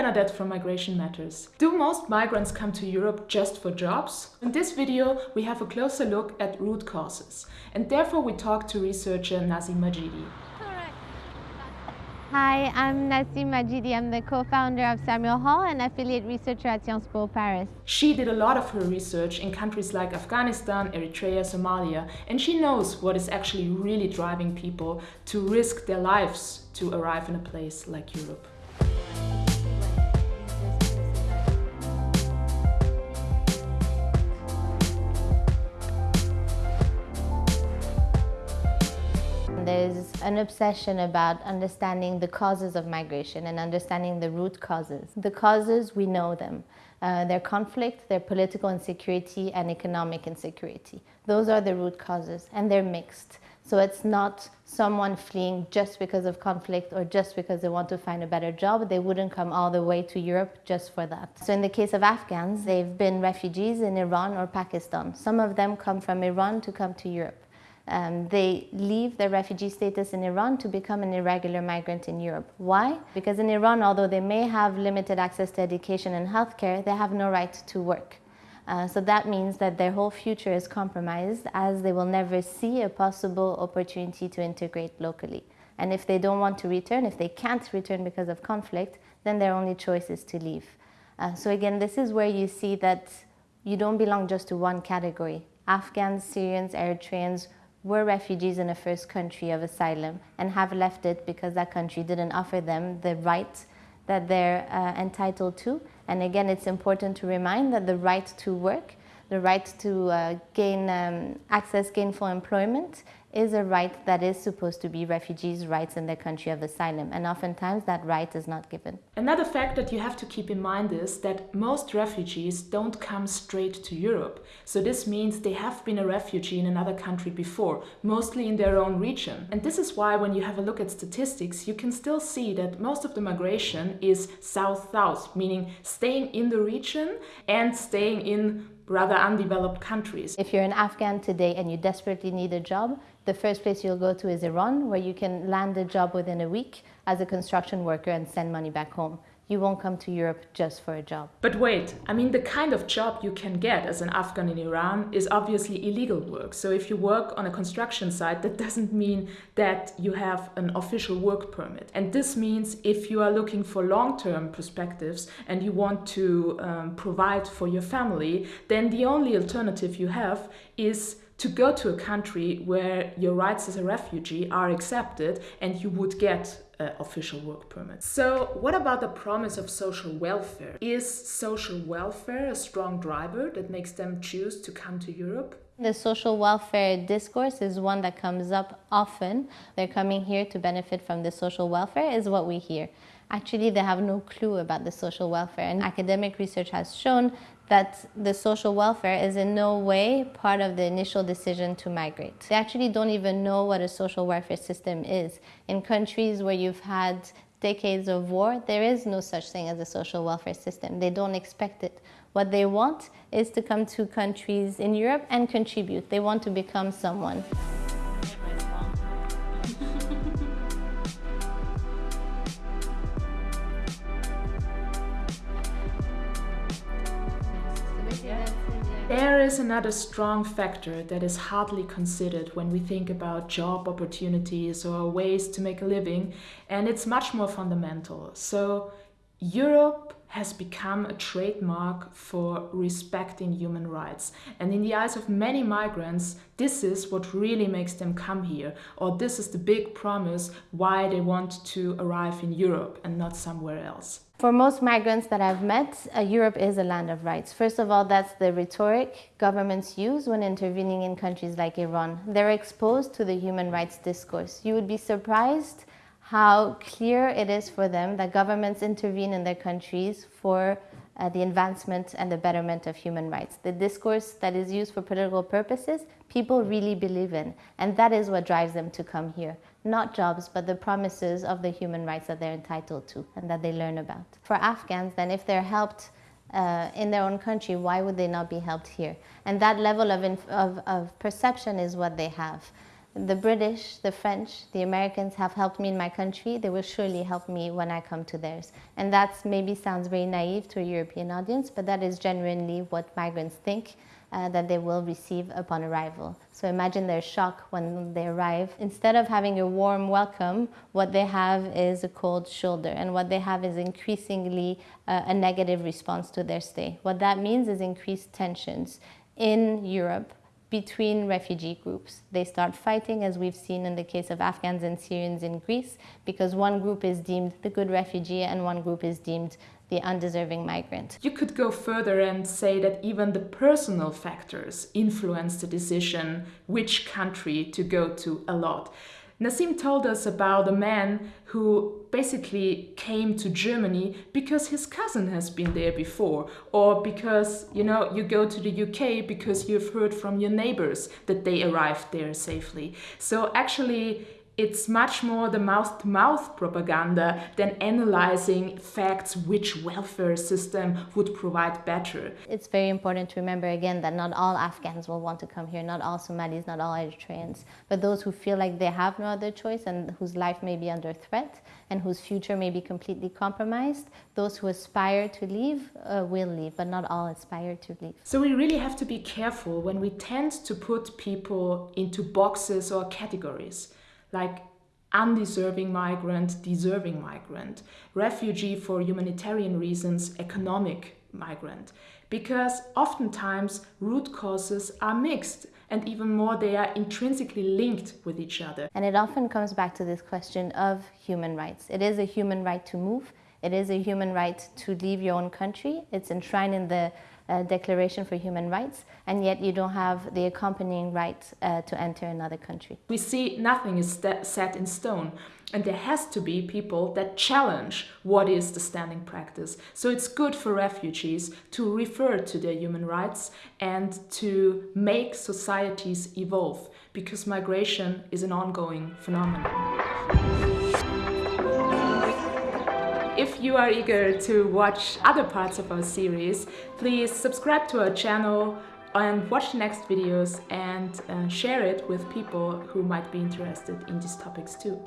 Bernadette from Migration Matters. Do most migrants come to Europe just for jobs? In this video, we have a closer look at root causes. And therefore we talk to researcher Nassim Majidi. Hi, I'm Nassim Majidi. I'm the co-founder of Samuel Hall, and affiliate researcher at Sciences Po Paris. She did a lot of her research in countries like Afghanistan, Eritrea, Somalia, and she knows what is actually really driving people to risk their lives to arrive in a place like Europe. There's an obsession about understanding the causes of migration and understanding the root causes. The causes, we know them. Uh, their conflict, their political insecurity and economic insecurity. Those are the root causes and they're mixed. So it's not someone fleeing just because of conflict or just because they want to find a better job. They wouldn't come all the way to Europe just for that. So in the case of Afghans, they've been refugees in Iran or Pakistan. Some of them come from Iran to come to Europe. Um, they leave their refugee status in Iran to become an irregular migrant in Europe. Why? Because in Iran, although they may have limited access to education and healthcare, they have no right to work. Uh, so that means that their whole future is compromised as they will never see a possible opportunity to integrate locally. And if they don't want to return, if they can't return because of conflict, then their only choice is to leave. Uh, so again, this is where you see that you don't belong just to one category. Afghans, Syrians, Eritreans, were refugees in a first country of asylum and have left it because that country didn't offer them the rights that they're uh, entitled to. And again, it's important to remind that the right to work, the right to uh, gain um, access gainful employment is a right that is supposed to be refugees' rights in their country of asylum, and oftentimes that right is not given. Another fact that you have to keep in mind is that most refugees don't come straight to Europe. So this means they have been a refugee in another country before, mostly in their own region. And this is why when you have a look at statistics, you can still see that most of the migration is south-south, meaning staying in the region and staying in rather undeveloped countries. If you're an Afghan today and you desperately need a job, the first place you'll go to is Iran, where you can land a job within a week as a construction worker and send money back home. You won't come to Europe just for a job. But wait, I mean, the kind of job you can get as an Afghan in Iran is obviously illegal work. So if you work on a construction site, that doesn't mean that you have an official work permit. And this means if you are looking for long-term perspectives and you want to um, provide for your family, then the only alternative you have is to go to a country where your rights as a refugee are accepted and you would get uh, official work permit. So what about the promise of social welfare? Is social welfare a strong driver that makes them choose to come to Europe? The social welfare discourse is one that comes up often. They're coming here to benefit from the social welfare is what we hear. Actually, they have no clue about the social welfare and academic research has shown that the social welfare is in no way part of the initial decision to migrate. They actually don't even know what a social welfare system is. In countries where you've had decades of war, there is no such thing as a social welfare system. They don't expect it. What they want is to come to countries in Europe and contribute. They want to become someone. There is another strong factor that is hardly considered when we think about job opportunities or ways to make a living, and it's much more fundamental. So Europe has become a trademark for respecting human rights. And in the eyes of many migrants, this is what really makes them come here, or this is the big promise why they want to arrive in Europe and not somewhere else. For most migrants that I've met, uh, Europe is a land of rights. First of all, that's the rhetoric governments use when intervening in countries like Iran. They're exposed to the human rights discourse. You would be surprised how clear it is for them that governments intervene in their countries for uh, the advancement and the betterment of human rights. The discourse that is used for political purposes, people really believe in. And that is what drives them to come here. Not jobs, but the promises of the human rights that they're entitled to and that they learn about. For Afghans, then, if they're helped uh, in their own country, why would they not be helped here? And that level of, of, of perception is what they have. The British, the French, the Americans have helped me in my country, they will surely help me when I come to theirs. And that maybe sounds very naive to a European audience, but that is genuinely what migrants think uh, that they will receive upon arrival. So imagine their shock when they arrive. Instead of having a warm welcome, what they have is a cold shoulder, and what they have is increasingly uh, a negative response to their stay. What that means is increased tensions in Europe between refugee groups. They start fighting, as we've seen in the case of Afghans and Syrians in Greece, because one group is deemed the good refugee and one group is deemed the undeserving migrant. You could go further and say that even the personal factors influence the decision which country to go to a lot. Nassim told us about a man who basically came to Germany because his cousin has been there before, or because you know you go to the UK because you've heard from your neighbors that they arrived there safely. So actually, it's much more the mouth to mouth propaganda than analyzing facts which welfare system would provide better. It's very important to remember again that not all Afghans will want to come here, not all Somalis, not all Eritreans, but those who feel like they have no other choice and whose life may be under threat and whose future may be completely compromised, those who aspire to leave uh, will leave, but not all aspire to leave. So we really have to be careful when we tend to put people into boxes or categories like undeserving migrant, deserving migrant, refugee for humanitarian reasons, economic migrant. Because oftentimes root causes are mixed and even more they are intrinsically linked with each other. And it often comes back to this question of human rights. It is a human right to move. It is a human right to leave your own country. It's enshrined in the uh, Declaration for Human Rights, and yet you don't have the accompanying right uh, to enter another country. We see nothing is set in stone, and there has to be people that challenge what is the standing practice. So it's good for refugees to refer to their human rights and to make societies evolve, because migration is an ongoing phenomenon. If you are eager to watch other parts of our series, please subscribe to our channel and watch the next videos and uh, share it with people who might be interested in these topics too.